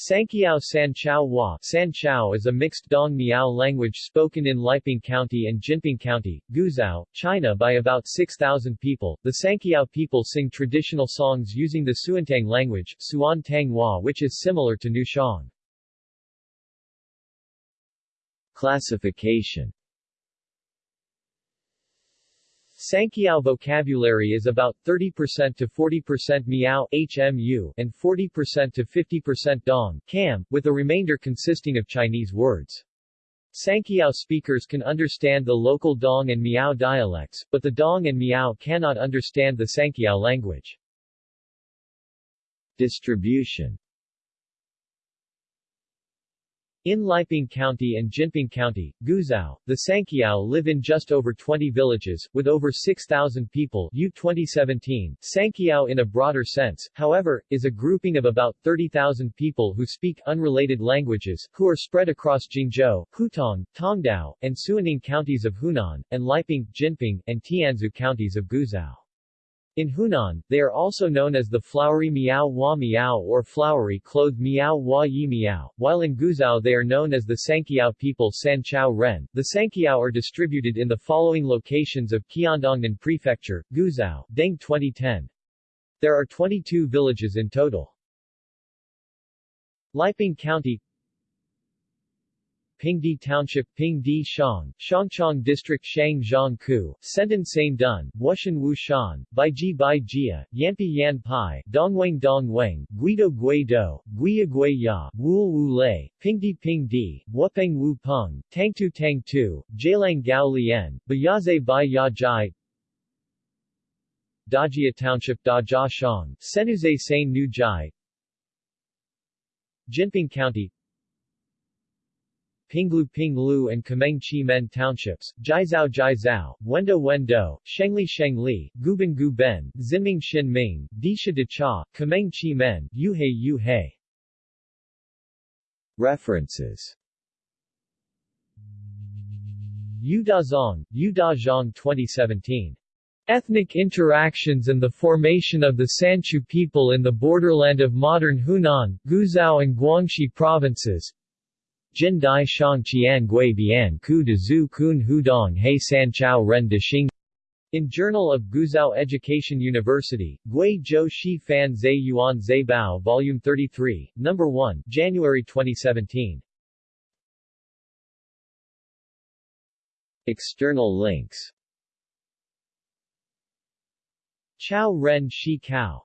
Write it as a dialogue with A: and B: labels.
A: Sanqiao Sanqiao Hua Sanqiao is a mixed Dong Miao language spoken in Liping County and Jinping County, Guizhou, China by about 6,000 people. The Sanqiao people sing traditional songs using the Suantang language, Suan Tang Hua which is similar to Nushang.
B: Classification
A: Sanqiao vocabulary is about 30% to 40% Miao HMU and 40% to 50% Dong Cam, with the remainder consisting of Chinese words. Sanqiao speakers can understand the local Dong and Miao dialects, but the Dong and Miao cannot understand the Sanqiao language.
B: Distribution
A: In Liping County and Jinping County, Guizhou, the Sanqiao live in just over 20 villages, with over 6,000 people Yu 2017. Sanqiao in a broader sense, however, is a grouping of about 30,000 people who speak unrelated languages, who are spread across Jingzhou, Huitong, Tongdao, and Suining counties of Hunan, and Liping, Jinping, and Tianzhu counties of Guizhou. In Hunan, they are also known as the flowery Miao Hua Miao or flowery clothed Miao Hua Yi Miao, while in Guizhou they are known as the Sanqiao people San Chao Ren. The Sanqiao are distributed in the following locations of Qiandongnan Prefecture, Guizhou, Deng 2010. There are 22 villages in total. Liping County Pingdi Township Pingdi Shang, Shangchong District Shang Ku, Senden Sain Dun, Wushan Wu Shan, Baiji Bai Jia, Yampi Yan Pai, Dongweng Dongweng, Guido Gui Do, Guia Gui Ya, Wu Lei, Pingdi Pingdi, Wupeng Wu Peng, Tangtu Tangtu, Jialang Gao Lian, Bayaze Bai Ya Jai, Dajia Township Da Jia Shang, Senuze Sain Nu Jai, Jinping County Pinglu Pinglu and Kameng Chi Men Townships, Jiazao Jiazao, Wendo Wendo, Shengli Shengli, Guban Guben, Ziming Xin Ming, Disha De Cha, Kameng Chi Men, Yuhei Yuhei.
B: References
A: Yudazong, Yudazhong 2017. Ethnic Interactions and the Formation of the Sanchu People in the Borderland of Modern Hunan, Guizhou and Guangxi Provinces, Jin Dai Shang Qian Gui Bian Ku de Zhu Kun Hudong He San Chao Ren de Xing in Journal of Guizhou Education University, Gui Zhou Shi Fan Zai Yuan Zai Bao Volume 33, No. 1, January 2017.
B: External links
A: Chao Ren Shi Kao